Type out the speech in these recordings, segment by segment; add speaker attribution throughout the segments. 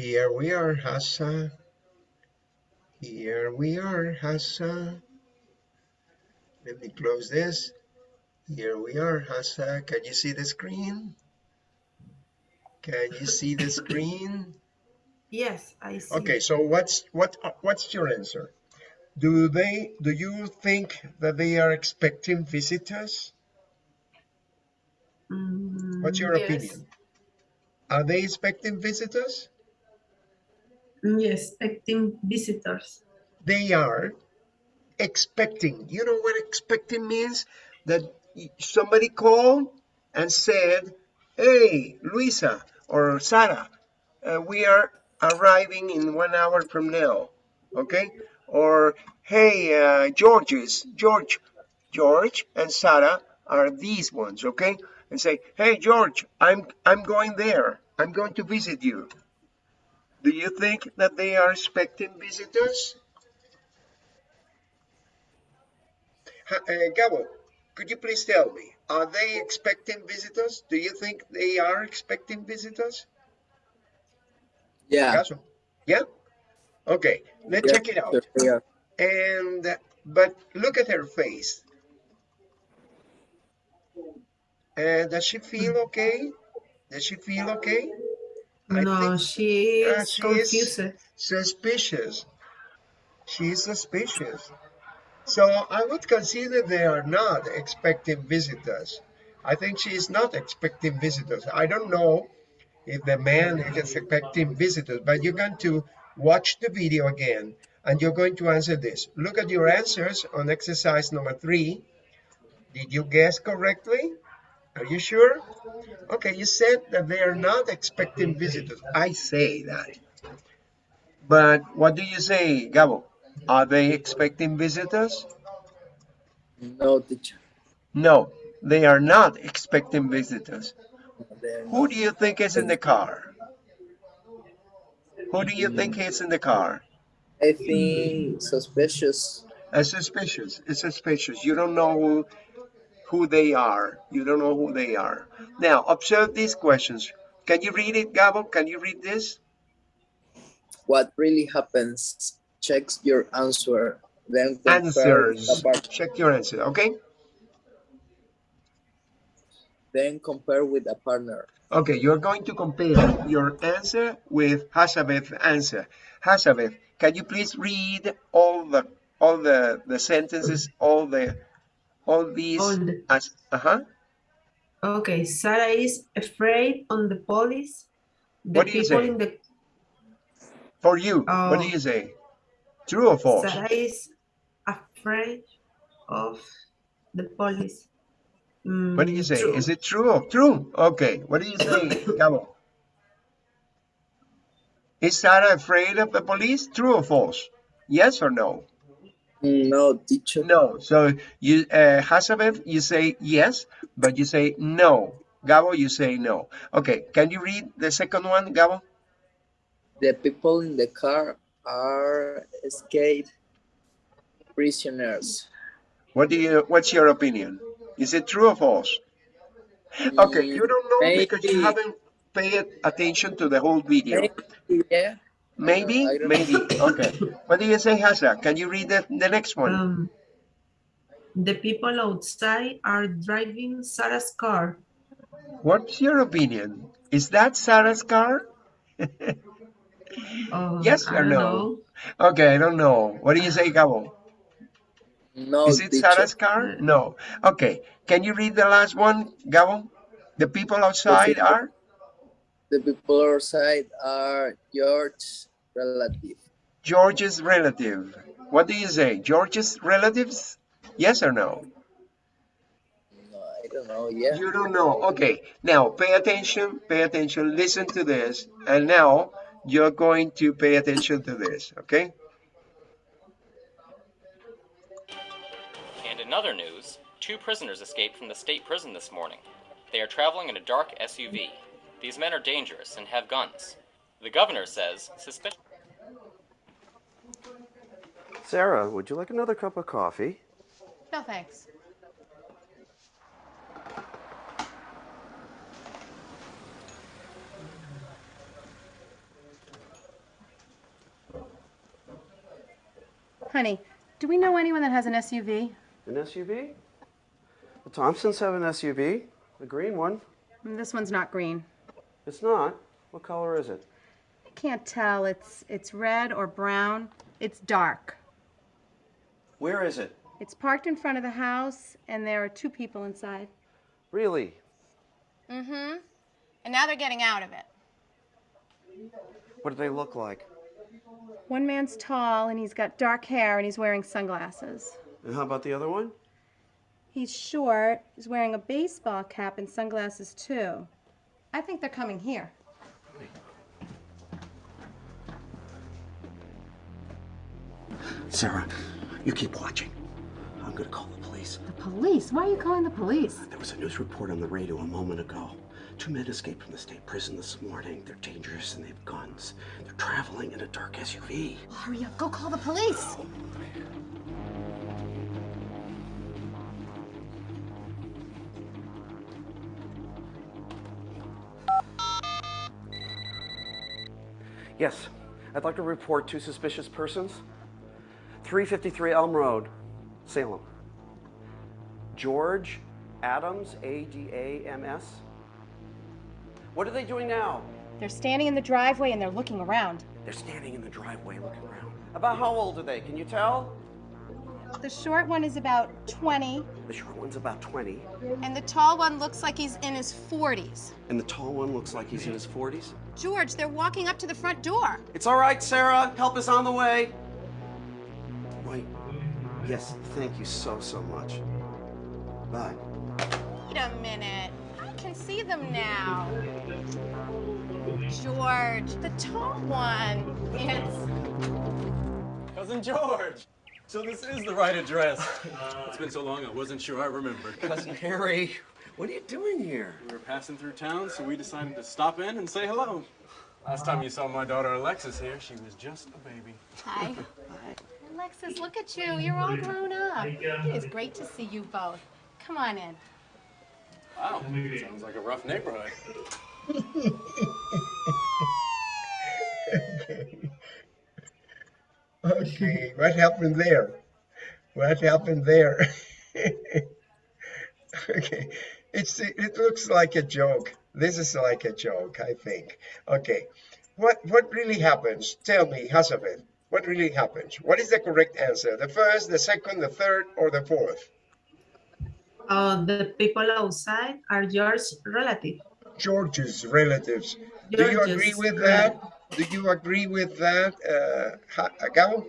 Speaker 1: Here we are, Hassa. Here we are, Hassa. Let me close this. Here we are, Hassa. Can you see the screen? Can you see the screen?
Speaker 2: Yes, I see.
Speaker 1: Okay, so what's what what's your answer? Do they do you think that they are expecting visitors?
Speaker 2: Mm,
Speaker 1: What's your
Speaker 2: yes.
Speaker 1: opinion? Are they expecting visitors?
Speaker 2: Mm, Yes, expecting visitors.
Speaker 1: They are expecting. You know what expecting means? That somebody called and said, "Hey, Luisa or Sarah, uh, we are arriving in one hour from now." Okay? Or, "Hey, uh, George's George, George and Sarah are these ones." Okay? And say, "Hey, George, I'm I'm going there. I'm going to visit you." Do you think that they are expecting visitors? Ha- uh, Gabo, could you please tell me, are they expecting visitors? Do you think they are expecting visitors?
Speaker 3: Yeah.
Speaker 1: Gaso? Yeah? Okay, let's
Speaker 3: yeah,
Speaker 1: check it out.
Speaker 3: yeah.
Speaker 1: And, but look at her face. Uh, does she feel okay? Does she feel okay?
Speaker 2: No, she
Speaker 1: uh,
Speaker 2: is
Speaker 1: she
Speaker 2: confused.
Speaker 1: is suspicious. She is suspicious. So I would consider they are not expecting visitors. I think she is not expecting visitors. I don't know if the man is expecting visitors, but you're going to watch the video again and you're going to answer this. Look at your answers on exercise number three. Did you guess correctly? Are you sure? Okay, you said that they are not expecting visitors. I say that. But what do you say, Gabo? Are they expecting visitors?
Speaker 3: No, teacher.
Speaker 1: No, they are not expecting visitors. Who do you think is in the car? Who do you think is in the car?
Speaker 3: I think suspicious.
Speaker 1: A suspicious. It's suspicious. You don't know who, they are. You don't know who they are. Now, observe these questions. Can you read it, Gabo? Can you read this?
Speaker 3: What really happens? Checks your answer. Then compare
Speaker 1: Answers. Check your answer, okay?
Speaker 3: then compare with a partner.
Speaker 1: Okay, you're going to compare your answer with Hasabeth's answer. Hasabeth, can you please read all the all the the sentences, all the all these
Speaker 2: All the-
Speaker 1: as uh-huh.
Speaker 2: Okay, Sarah is afraid on the police. The
Speaker 1: What do you
Speaker 2: people
Speaker 1: say?
Speaker 2: in the
Speaker 1: For you, what do
Speaker 2: Oh.
Speaker 1: you say? True or false?
Speaker 2: Sarah is afraid of the police.
Speaker 1: What do you
Speaker 2: Mm,
Speaker 1: say?
Speaker 2: true.
Speaker 1: Is it true or true? Okay, what do you say, Gabo? Is Sarah afraid of the police? True or false? Yes or no?
Speaker 3: No, teacher.
Speaker 1: No. So you, uh, Hasabeth, you say yes, but you say no. Gabo, you say no. Okay. Can you read the second one, Gabo?
Speaker 3: The people in the car are escaped prisoners.
Speaker 1: What do you? What's your opinion? Is it true or false? Okay, you don't know because you haven't paid attention to the whole video.
Speaker 3: Maybe, yeah.
Speaker 1: Maybe,
Speaker 3: I
Speaker 1: maybe. Okay. What do you say, Hasa? Can you read the, the next one?
Speaker 2: Um, the people outside are driving Sarah's car.
Speaker 1: What's your opinion? Is that Sarah's car?
Speaker 2: Oh,
Speaker 1: Yes or no?
Speaker 2: know.
Speaker 1: Okay, I don't know. What do you say, Gabo?
Speaker 3: No,
Speaker 1: Is it
Speaker 3: teacher.
Speaker 1: Sarah's car? No. Okay. Can you read the last one, Gabo? The people outside
Speaker 3: people-
Speaker 1: are?
Speaker 3: The people outside are George's relative.
Speaker 1: George's relative. What do you say? George's relatives? Yes or no?
Speaker 3: No, I don't know. Yeah.
Speaker 1: You don't know. Okay. Now pay attention, pay attention, listen to this. And now you're going to pay attention to this, okay?
Speaker 4: And in other news, two prisoners escaped from the state prison this morning. They are traveling in a dark SUV. These men are dangerous and have guns. The governor says suspicion.
Speaker 5: Sarah, would you like another cup of coffee?
Speaker 6: No, thanks. Honey, do we know anyone that has an SUV?
Speaker 5: An SUV? The Thompsons have an SUV, the green one.
Speaker 6: This one's not green.
Speaker 5: It's not? What color is it?
Speaker 6: I can't tell. It's it's red or brown. It's dark.
Speaker 5: Where is it?
Speaker 6: It's parked in front of the house, and there are two people inside.
Speaker 5: Really?
Speaker 6: Mm-hmm. And now they're getting out of it.
Speaker 5: What do they look like?
Speaker 6: One man's tall, and he's got dark hair, and he's wearing sunglasses.
Speaker 5: And how about the other one?
Speaker 6: He's short. He's wearing a baseball cap and sunglasses too. I think they're coming here.
Speaker 5: Sarah, you keep watching. I'm gonna call the police.
Speaker 6: The police? Why are you calling the police?
Speaker 5: There was a news report on the radio a moment ago. Two men escaped from the state prison this morning. They're dangerous and they have guns. They're traveling in a dark SUV.
Speaker 6: Hurry up! Go call the police.
Speaker 5: Yes, I'd like to report two suspicious persons. 353 Elm Road, Salem. George Adams, A D A M S. What are they doing now?
Speaker 6: They're standing in the driveway and they're looking around.
Speaker 5: They're standing in the driveway looking around. About how old are they? Can you tell?
Speaker 6: The short one is about 20,
Speaker 5: The short one's about 20,
Speaker 6: and the tall one looks like he's in his 40s.
Speaker 5: and the tall one looks like he's in his 40s.
Speaker 6: George, they're walking up to the front door.
Speaker 5: It's all right, Sarah. Help is on the way. Wait. Yes, thank you so, so much. Bye.
Speaker 6: Wait a minute. I can see them now. George, the tall one. It's
Speaker 7: Cousin George. So this is the right address. It's been so long I wasn't sure I remembered.
Speaker 5: Cousin Harry, what are you doing here?
Speaker 7: We were passing through town, so we decided to stop in and say hello. Last time you saw my daughter Alexis here, she was just a baby.
Speaker 6: Hi. Alexis, look at you. You're all grown up. It is great to see you both. Come on in.
Speaker 7: Wow, sounds like a rough neighborhood.
Speaker 1: Okay, what happened there? What happened there? okay, it's it looks like a joke. This is like a joke, I think. Okay, what what really happens? Tell me, Hazabeth, what really happens? What is the correct answer? The first, the second, the third, or the fourth?
Speaker 2: Uh, the people outside are yours relative.
Speaker 1: George's relatives. Do you agree with that? Do you agree with that, uh, Gabo?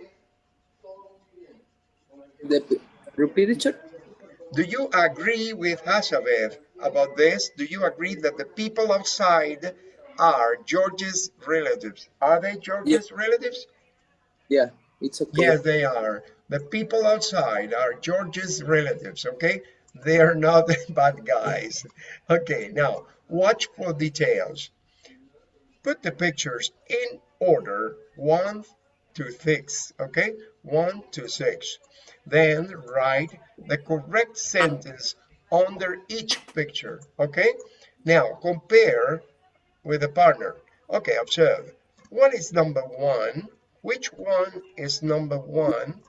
Speaker 3: The, repeat it, sir?
Speaker 1: Do you agree with Hazabeth about this? Do you agree that the people outside are George's relatives? Are they George's relatives?
Speaker 3: Yeah, it's okay.
Speaker 1: Yes, they are. The people outside are George's relatives, okay? They are not bad guys. Okay, now watch for details. Put the pictures in order, one to six, okay? One to six. Then write the correct sentence under each picture, okay? Now compare with a partner. Okay, observe. What is number one? Which one is number one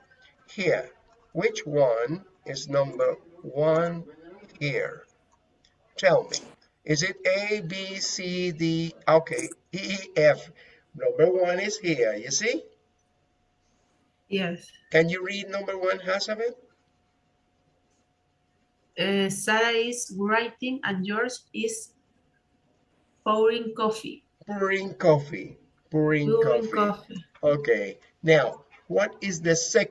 Speaker 1: here? Which one is number one here? Tell me. Is it A, B, C, D? Okay, E, F. Number one is here, you see?
Speaker 2: Yes.
Speaker 1: Can you read number one, Hazabeth?
Speaker 2: Uh, Sarah is writing and George is pouring coffee.
Speaker 1: Pouring coffee. Pouring
Speaker 2: Pouring
Speaker 1: coffee.
Speaker 2: coffee.
Speaker 1: Okay, now, what is the second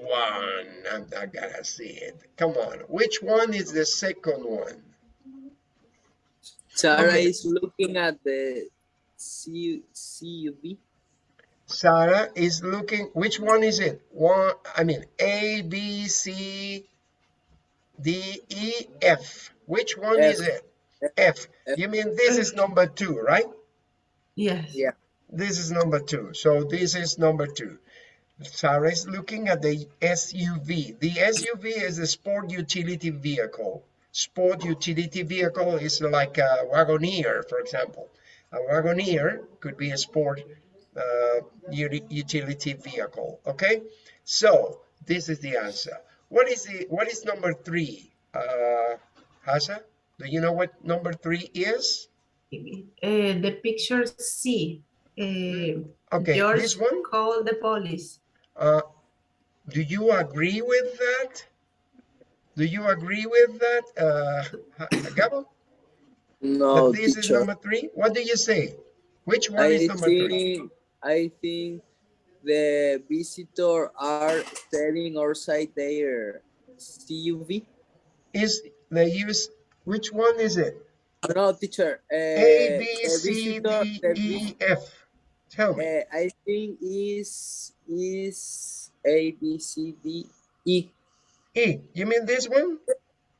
Speaker 1: one? I'm, not gonna see it. Come on, which one is the second one?
Speaker 3: Sarah
Speaker 1: Okay.
Speaker 3: is looking at the C CUV.
Speaker 1: Sarah is looking, which one is it? One, I mean, A, B, C, D, E, F. Which one is
Speaker 3: F.
Speaker 1: it? F. You mean this is number two, right?
Speaker 2: Yes.
Speaker 3: Yeah.
Speaker 1: This is number two. So this is number two. Is looking at the SUV. The SUV is a sport utility vehicle. Sport utility vehicle is like a Wagoneer, for example. A Wagoneer could be a sport uh, utility vehicle, okay? So this is the answer. What is the what is number three? Uh, Hasa, do you know what number three is?
Speaker 2: Uh, the picture C. Uh,
Speaker 1: Okay,
Speaker 2: George
Speaker 1: this one.
Speaker 2: called the police.
Speaker 1: Uh, do you agree with that? Do you agree with that, uh, Ha- Gabo?
Speaker 3: No,
Speaker 1: that this is number three? What do you say? Which one is
Speaker 3: I
Speaker 1: number three?
Speaker 3: I think the visitor are standing outside their CUV.
Speaker 1: Is the use? Which one is it?
Speaker 3: No, teacher. Uh,
Speaker 1: A, B,
Speaker 3: the
Speaker 1: C,
Speaker 3: visitor-
Speaker 1: D,
Speaker 3: the
Speaker 1: E, F. Tell me.
Speaker 3: Uh, I think is is A B C D E.
Speaker 1: E. You mean this one?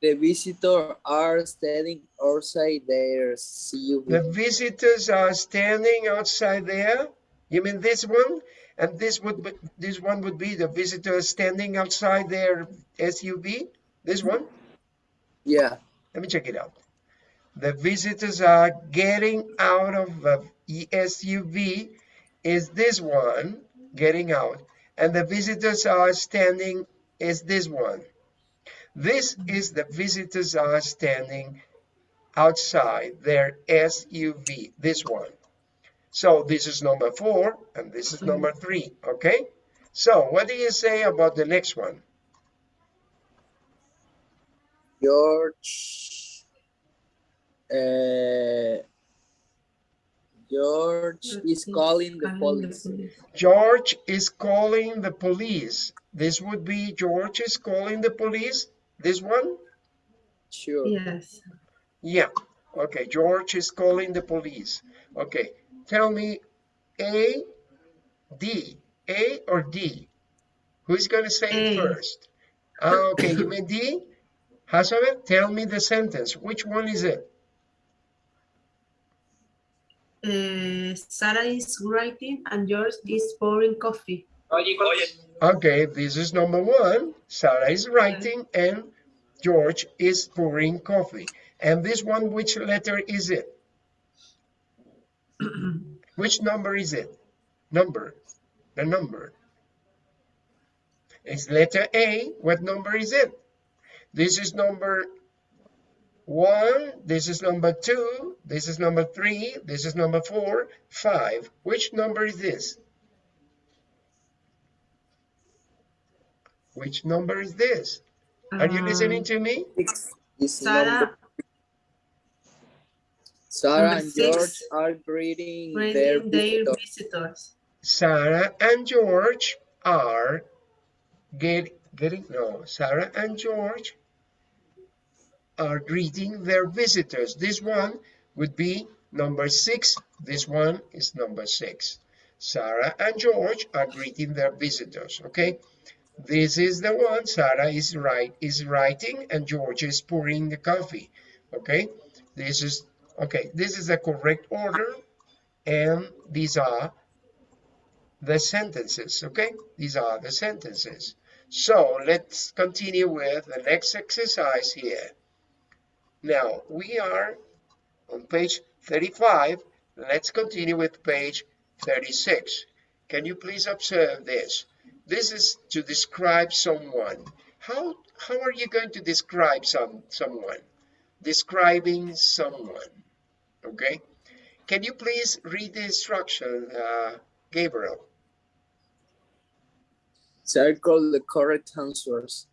Speaker 3: The visitor are standing outside their CUV.
Speaker 1: The visitors are standing outside there. You mean this one? And this would be, this one would be the visitors standing outside their SUV. This one.
Speaker 3: Yeah.
Speaker 1: Let me check it out. The visitors are getting out of the SUV. Is this one getting out? And the visitors are standing. Is this one? This is the visitors are standing outside their SUV. This one. So this is number four, and this is number three. Okay. So what do you say about the next one?
Speaker 3: George. Uh, George is calling the police.
Speaker 1: George is calling the police. This would be George is calling the police. This one?
Speaker 3: Sure.
Speaker 2: Yes.
Speaker 1: Yeah. Okay. George is calling the police. Okay. Tell me A, D. A or D? Who's going to say it first? Ah, okay. You mean D? Hasabe, tell me the sentence. Which one is it?
Speaker 2: Uh, Sarah is writing and George is pouring coffee.
Speaker 1: Okay. This is number one. Sarah is writing and George is pouring coffee. And this one, which letter is it? Which number is it? Number. The number. It's letter A. What number is it? This is number one. This is number two. This is number three. This is number four. Five. Which number is this? Which number is this? Are you listening
Speaker 2: Um,
Speaker 1: to me?
Speaker 3: Six is.
Speaker 2: Sarah
Speaker 3: Sarah
Speaker 2: number
Speaker 3: and George
Speaker 2: six,
Speaker 3: are greeting their
Speaker 2: their
Speaker 3: visitor.
Speaker 2: visitors.
Speaker 1: Sarah and George are get, getting no Sarah and George are greeting their visitors. This one would be number six. This one is number six. Sarah and George are greeting their visitors. Okay. This is the one Sarah is right is writing and George is pouring the coffee. Okay. This is okay. This is the correct order. And these are the sentences, okay? These are the sentences. So let's continue with the next exercise here. Now we are on page 35. Let's continue with page 36. Can you please observe this? This is to describe someone. How, how are you going to describe some, someone? Describing someone, okay? Can you please read the instruction, uh, Gabriel?
Speaker 3: Circle the correct answers.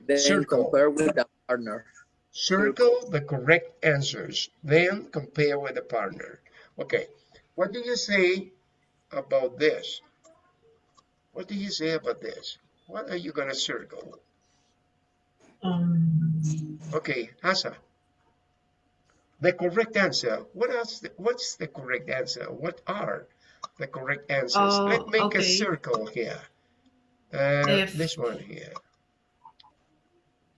Speaker 3: Then
Speaker 1: Circle.
Speaker 3: compare with the partner.
Speaker 1: Circle the correct answers, then compare with the partner. Okay, what do you say about this? What do you say about this? What are you gonna circle?
Speaker 2: Um,
Speaker 1: Okay, Asa. The correct answer. What else? What's the correct answer? What are the correct answers?
Speaker 2: Oh,
Speaker 1: Let's make a circle here. Uh,
Speaker 2: If-
Speaker 1: this one here.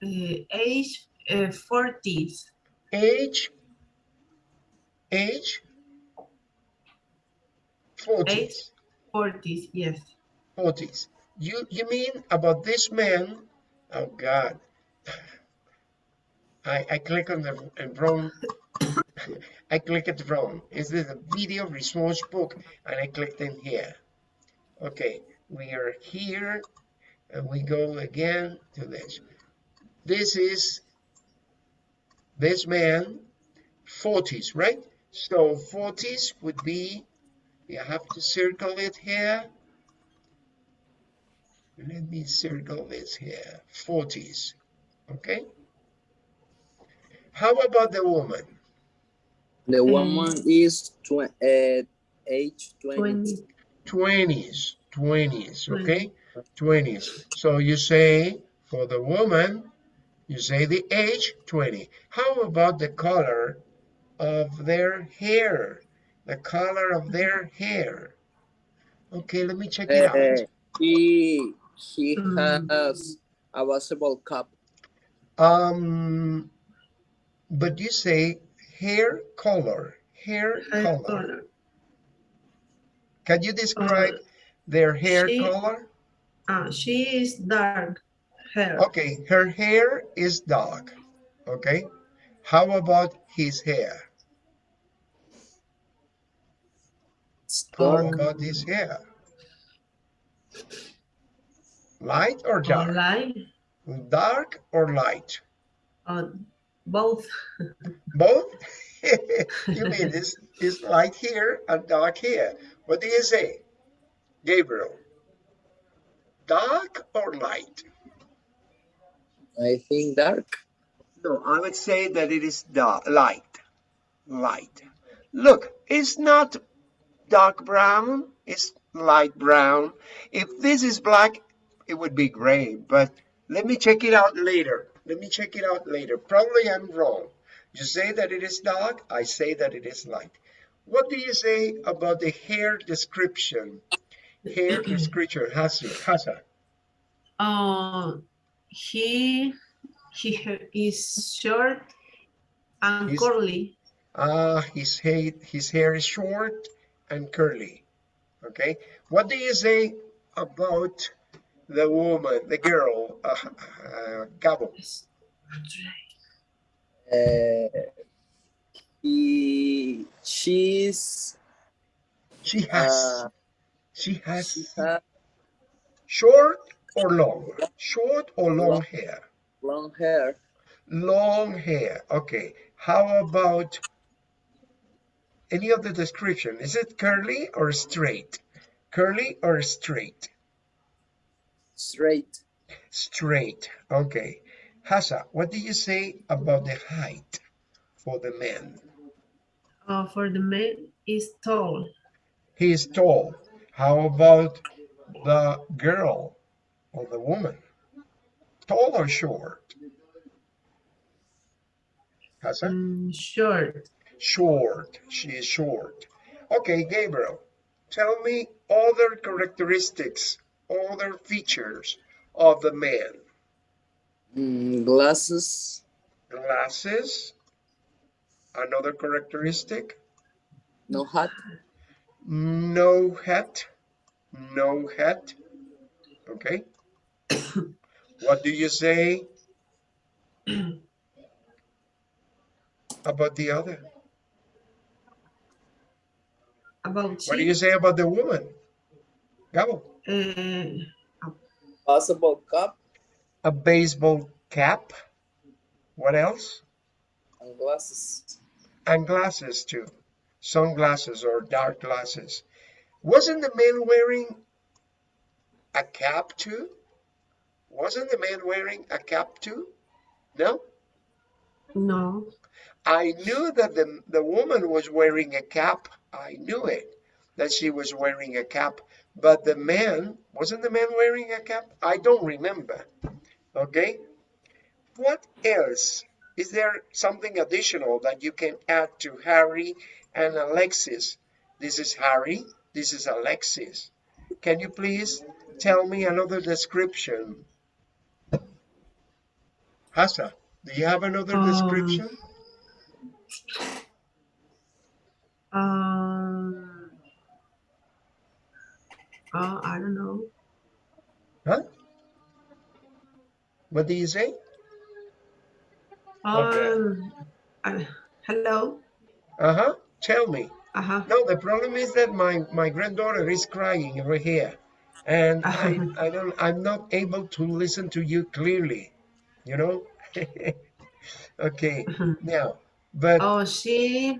Speaker 2: uh, age uh, 40s.
Speaker 1: Age. Age. 40s.
Speaker 2: Age 40s, yes.
Speaker 1: 40s. You you mean about this man? Oh God. I I click on the wrong. I click it wrong. Is this a video resource book? And I clicked in here. Okay, we are here. and we go again to this. This is this man, 40s, right? So 40s would be, you have to circle it here. Let me circle this here, 40s, okay? How about the woman?
Speaker 3: The woman is tw uh, age 20.
Speaker 2: 20.
Speaker 1: 20s, 20s, okay? 20s. So you say for the woman, you say the age 20. How about the color of their hair? The color of their hair. Okay, let me check it
Speaker 3: Uh,
Speaker 1: out.
Speaker 3: he he
Speaker 2: Mm.
Speaker 3: has a basketball cup.
Speaker 1: Um, but you say hair color, hair
Speaker 2: Hair
Speaker 1: color.
Speaker 2: color.
Speaker 1: Can you describe their hair
Speaker 2: she-
Speaker 1: color?
Speaker 2: Ah, she is dark hair.
Speaker 1: Okay, her hair is dark. Okay, how about his hair? How
Speaker 3: Dark.
Speaker 1: about his hair? Light or
Speaker 2: Or
Speaker 1: dark?
Speaker 2: light.
Speaker 1: Dark or light?
Speaker 2: Uh, both.
Speaker 1: Both? you mean this is light here and dark here. What do you say? Gabriel. Dark or light?
Speaker 3: I think dark.
Speaker 1: No, I would say that it is dark, light. Light. Look, it's not dark brown, it's light brown. If this is black, it would be gray, but let me check it out later. Let me check it out later. Probably I'm wrong. You say that it is dark, I say that it is light. What do you say about the hair description? Hair description, Hasa. Hasa.
Speaker 2: Uh, he he is short and
Speaker 1: He's-
Speaker 2: curly.
Speaker 1: Ah, his hair, his hair is short and curly. Okay. What do you say about the woman, the girl, uh, uh, Gabo?
Speaker 3: Uh, he she's
Speaker 1: She has,
Speaker 3: uh,
Speaker 1: she
Speaker 3: she
Speaker 1: has
Speaker 3: has
Speaker 1: short or long, short or long
Speaker 3: Long.
Speaker 1: hair,
Speaker 3: long hair.
Speaker 1: long hair. Okay. How about any of the description? Is it curly or straight? Curly or straight?
Speaker 3: Straight.
Speaker 1: Straight. Okay. Hasa, what do you say about the height for the man?
Speaker 2: Uh, for the man is tall.
Speaker 1: He is tall. How about the girl or the woman? Tall or short? Hasa?
Speaker 2: Mm, short.
Speaker 1: Short. She is short. Okay, Gabriel, tell me other characteristics, other features of the man.
Speaker 3: Mm, glasses.
Speaker 1: Glasses. Another characteristic.
Speaker 3: No hat.
Speaker 1: No hat. No hat. Okay. What do you say about the other?
Speaker 2: About
Speaker 1: What do you say about the woman? Gabo.
Speaker 2: uh,
Speaker 3: Basketball cap
Speaker 1: A baseball cap. What else?
Speaker 3: and glasses.
Speaker 1: And glasses too. Sunglasses or dark glasses. Wasn't the man wearing a cap too? Wasn't the man wearing a cap too? No?
Speaker 2: no.
Speaker 1: I knew that the, the woman was wearing a cap. I knew it, that she was wearing a cap. But the man, wasn't the man wearing a cap? I don't remember. Okay? What else? Is there something additional that you can add to Harry and Alexis? This is Harry. This is Alexis. Can you please tell me another description? Hasa, do you have another
Speaker 2: Um,
Speaker 1: description?
Speaker 2: Um, uh, I don't know.
Speaker 1: Huh? What do you say? Okay.
Speaker 2: Um, uh, hello.
Speaker 1: Uh-huh. Tell me.
Speaker 2: Uh-huh.
Speaker 1: No, the problem is that my, my granddaughter is crying over here. and I, I don't I'm not able to listen to you clearly, you know. okay, now, but
Speaker 2: Oh, she,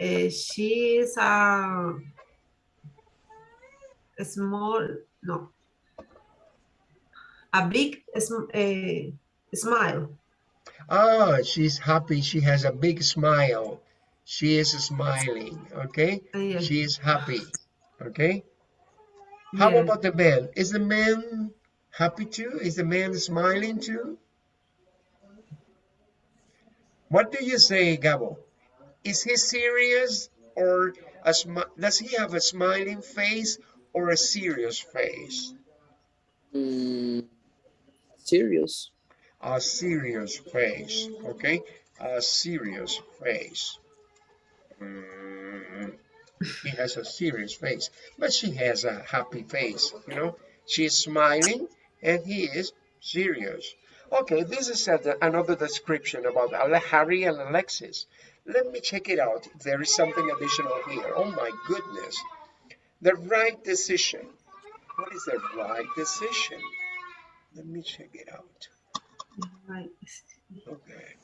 Speaker 2: uh, she is a, a small, no, a big sm- eh, smile.
Speaker 1: ah, she's happy. She has a big smile. She is smiling. Okay, she is happy. Okay. How about the man? Is the man happy too? Is the man smiling too? What do you say, Gabo? Is he serious or a does he have a smiling face or a serious face?
Speaker 3: Mm, serious.
Speaker 1: A serious face, okay? A serious face. Mm, he has a serious face, but she has a happy face, you know? She's smiling and he is serious. Okay, this is uh, a, another description about Harry and Alexis. Let me check it out. There is something additional here. Oh my goodness. The right decision. What is the right decision? Let me check it out.
Speaker 2: Right.
Speaker 1: Okay.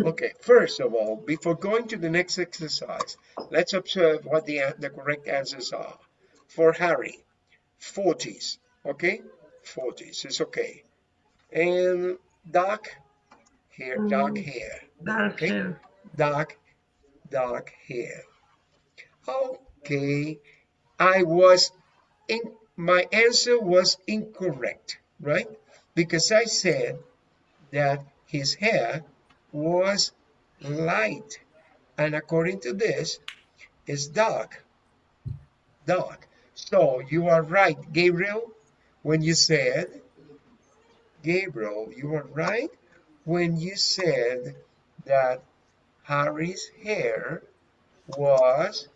Speaker 1: Okay, first of all, before going to the next exercise, let's observe what the, the correct answers are. For Harry, 40s, okay? 40s is okay. And dark hair, dark hair,
Speaker 2: Dark
Speaker 1: Okay.
Speaker 2: hair.
Speaker 1: dark, dark hair. Okay, I was in, my answer was incorrect, right? Because I said that his hair was light, and according to this, it's dark, dark. So you are right, Gabriel, when you said, Gabriel, you were right when you said that Harry's hair was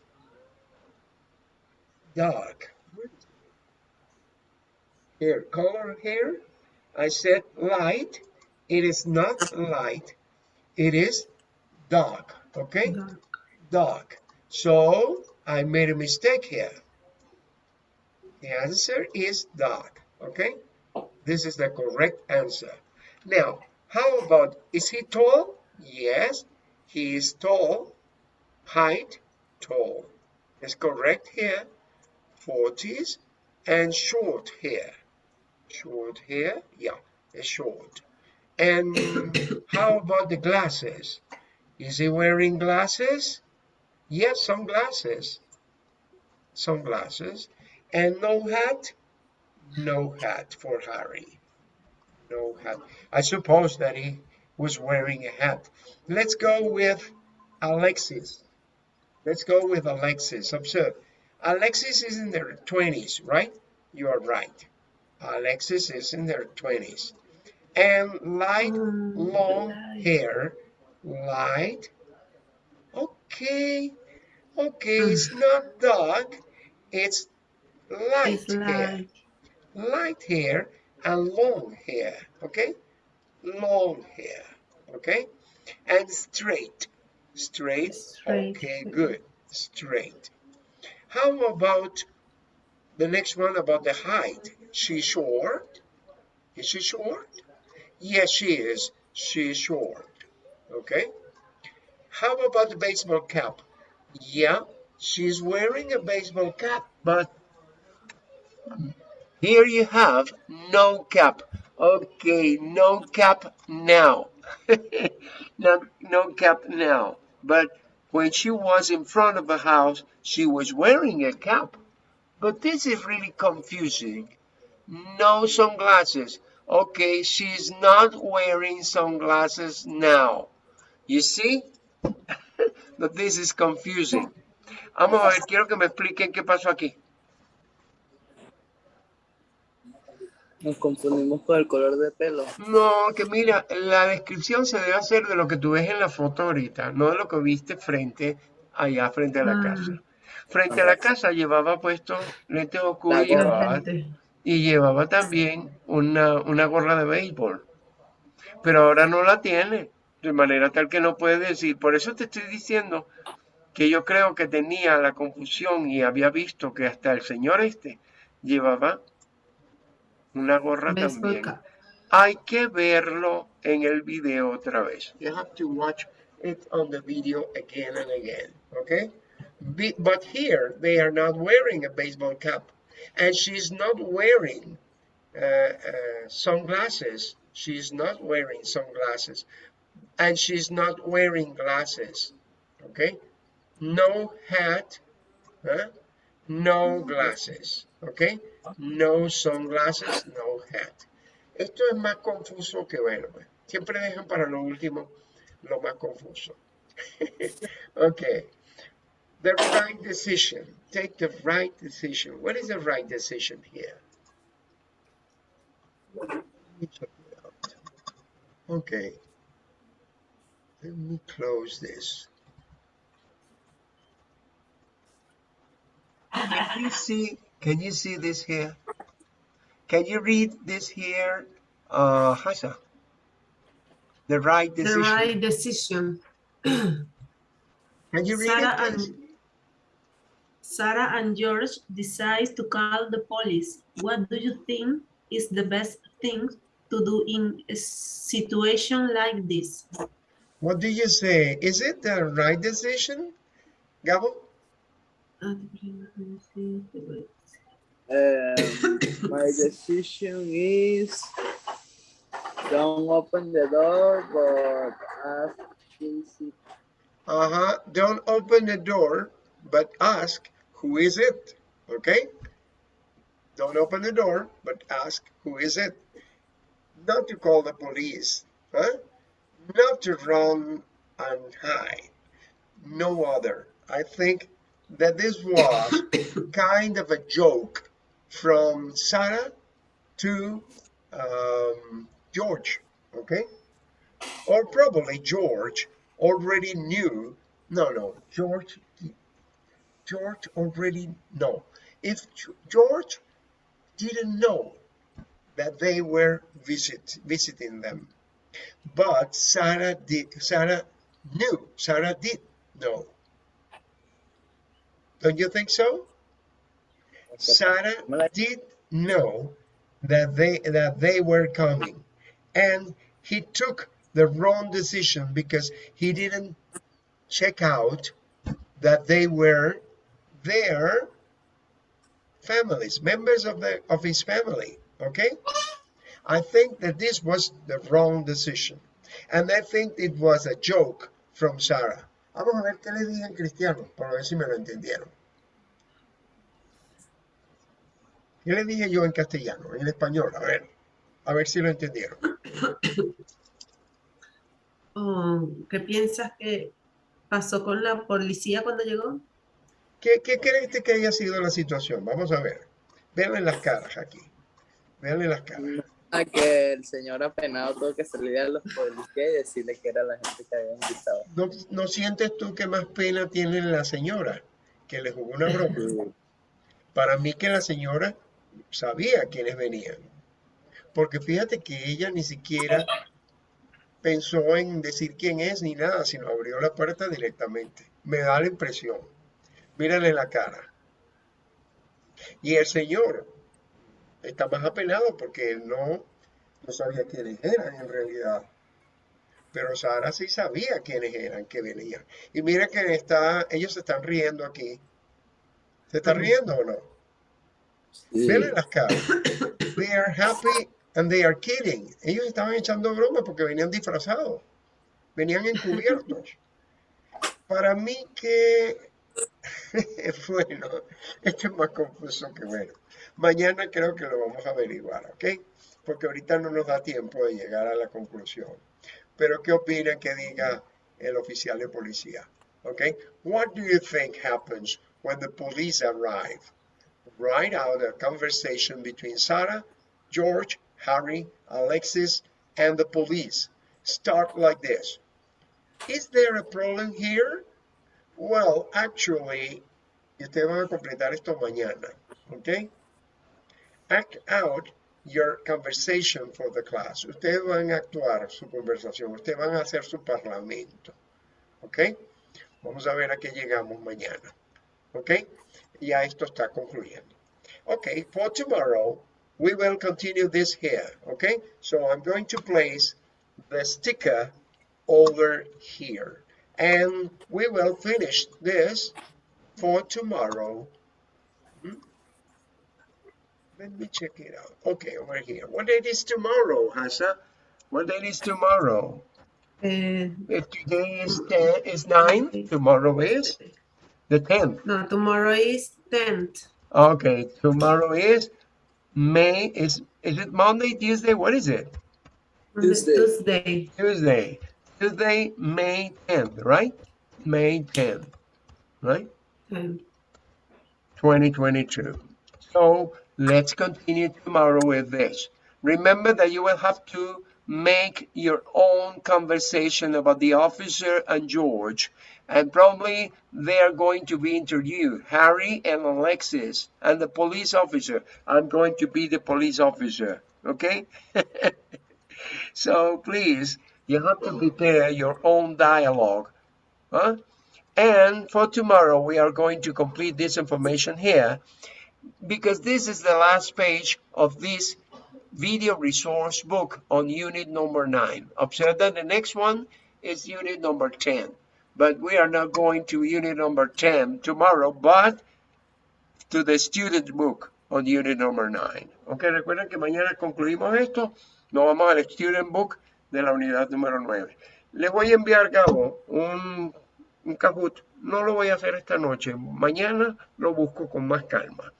Speaker 1: dark. Hair color hair. I said light. It is not light. It is dark. Okay,
Speaker 2: Dark.
Speaker 1: dark. So I made a mistake here. The answer is dark. Okay, this is the correct answer. Now, how about is he tall? Yes, he is tall. Height, tall. Is correct here. 40s and short hair. Short hair, yeah, short. And how about the glasses? Is he wearing glasses? Yes, sunglasses. Sunglasses. And no hat? No hat for Harry. No hat. I suppose that he was wearing a hat. Let's go with Alexis. Let's go with Alexis. Observe. Alexis is in their 20s, right? You are right. Alexis is in their 20s. And light, long hair. Light. Okay. Okay, it's not dark. It's light
Speaker 2: It's
Speaker 1: hair. Light hair and long hair. Okay? Long hair. Okay? And straight. Straight.
Speaker 2: Straight.
Speaker 1: Okay, good. Straight. How about the next one about the height? She short? Is she short? Yes, she is. She is short. Okay. How about the baseball cap? Yeah, she's wearing a baseball cap, but here you have no cap. Okay, no cap now. no, no cap now. But when she was in front of a house, she was wearing a cap. But this is really confusing. No sunglasses. Okay, she's not wearing sunglasses now. You see? But this is confusing. Vamos a ver, quiero que me expliquen qué pasó aquí.
Speaker 3: Nos confundimos por el color de pelo.
Speaker 1: No, que mira, la descripción se debe hacer de lo que tú ves en la foto ahorita, no de lo que viste frente allá, frente a la
Speaker 2: Ah.
Speaker 1: casa. Frente a la casa llevaba puesto lentes oscuros y llevaba, y llevaba también una, una gorra de béisbol. Pero ahora no la tiene, de manera tal que no puede decir. Por eso te estoy diciendo que yo creo que tenía la confusión y había visto que hasta el señor este llevaba una gorra
Speaker 2: Baseball
Speaker 1: también.
Speaker 2: cap.
Speaker 1: Hay que verlo en el video otra vez. You have to watch it on the video again and again, okay? Be- but here, they are not wearing a baseball cap. And she's not wearing uh, uh, sunglasses. She's not wearing sunglasses. And she's not wearing glasses, okay? No hat, huh? no glasses, okay? No sunglasses, no hat. Esto es más confuso que pues. Siempre dejan para lo último lo más confuso. okay. The right decision. Take the right decision. What is the right decision here? Okay. Let me close this. Can you see? Can you see this here? Can you read this here, uh, Hasa? The right decision.
Speaker 2: The right decision.
Speaker 1: Can you read
Speaker 2: Sarah
Speaker 1: it,
Speaker 2: and Sarah and George decide to call the police. What do you think is the best thing to do in a situation like this?
Speaker 1: What do you say? Is it the right decision, Gabo?
Speaker 3: Um, my decision is don't open the door, but ask is it
Speaker 1: Uh-huh. Don't open the door, but ask, who is it? Okay? Don't open the door, but ask, who is it? Not to call the police, huh? Not to run and hide. No other. I think that this was kind of a joke from Sarah to um, George, okay? Or probably George already knew. No, no, George. George already no. If George didn't know that they were visit visiting them, but Sarah did. Sarah knew. Sarah did know. Don't you think so? Sarah did know that they that they were coming, and he took the wrong decision because he didn't check out that they were their families, members of the of his family. Okay, I think that this was the wrong decision, and I think it was a joke from Sarah. Vamos a ver qué le dije en cristiano, para ver si me lo entendieron. ¿Qué le dije yo en castellano, en español? A ver, a ver si lo entendieron.
Speaker 2: Oh, ¿Qué piensas que pasó con la policía cuando llegó?
Speaker 1: ¿Qué, qué crees que haya sido la situación? Vamos a ver. Veanle las caras aquí. Veanle las caras.
Speaker 3: a que el señor apenado tuvo que salir a los policías y decirle que era la gente que habían gritado.
Speaker 1: ¿No, no sientes tú que más pena tiene la señora que le jugó una broma? Para mí que la señora sabía quiénes venían. Porque fíjate que ella ni siquiera pensó en decir quién es ni nada, sino abrió la puerta directamente. Me da la impresión. Mírale la cara. Y el señor está más apenado porque él no, no sabía quiénes eran en realidad. Pero Sara sí sabía quiénes eran que venían. Y mira que está, ellos se están riendo aquí. ¿Se están riendo o no?
Speaker 3: Sí.
Speaker 1: Las caras. They are happy and they are kidding. Ellos estaban echando broma porque venían disfrazados. Venían encubiertos. Para mí que bueno, esto es más confuso que bueno. Mañana creo que lo vamos a averiguar, ¿ok? Porque ahorita no nos da tiempo de llegar a la conclusión. Pero ¿qué opina que diga el oficial de policía? ¿Ok? What do you think happens when the police arrive? Write out a conversation between Sarah, George, Harry, Alexis, and the police. Start like this. Is there a problem here? Well, actually, ustedes van a completar esto mañana, okay? Act out your conversation for the class. Ustedes van a actuar su conversación, ustedes van a hacer su parlamento, okay? Vamos a ver a qué llegamos mañana, ¿ok? Ya esto está concluyendo. Okay, for tomorrow, we will continue this here, okay? So I'm going to place the sticker over here. And we will finish this for tomorrow. Hmm? Let me check it out. Okay, over here. What date is tomorrow, Hasa? What date is tomorrow?
Speaker 2: Eh,
Speaker 1: If today is 10, is 9, tomorrow is the 10th.
Speaker 2: no, tomorrow is 10th.
Speaker 1: Okay, tomorrow is May, is, is it Monday, Tuesday? What is it?
Speaker 3: Tuesday.
Speaker 2: Tuesday.
Speaker 1: Tuesday. Tuesday, May 10th, right? May 10th, right?
Speaker 2: Um,
Speaker 1: 2022. So let's continue tomorrow with this. Remember that you will have to make your own conversation about the officer and George, and probably they are going to be interviewed. Harry and Alexis and the police officer. I'm going to be the police officer, okay? so please, you have to prepare your own dialogue. Huh? And for tomorrow, we are going to complete this information here because this is the last page of this video resource book on unit number nine. Observe that the next one is unit number 10, but we are not going to unit number 10 tomorrow, but to the student book on unit number nine. Ok, recuerden que mañana concluimos esto, nos vamos al student book de la unidad número 9. Les voy a enviar, Gabo, un, un Kahoot. No lo voy a hacer esta noche, mañana lo busco con más calma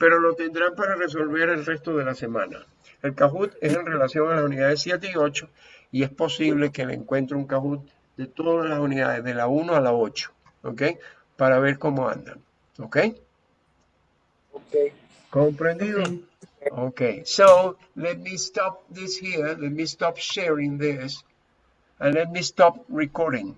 Speaker 1: pero lo tendrán para resolver el resto de la semana. El Kahoot es en relación a las unidades 7 y 8 y es posible que le encuentre un Kahoot de todas las unidades, de la 1 a la 8, ¿ok? Para ver cómo andan, ¿ok?
Speaker 3: Ok.
Speaker 1: ¿Comprendido?
Speaker 2: okay.
Speaker 1: Okay, so let me stop this here. Let me stop sharing this. And let me stop recording.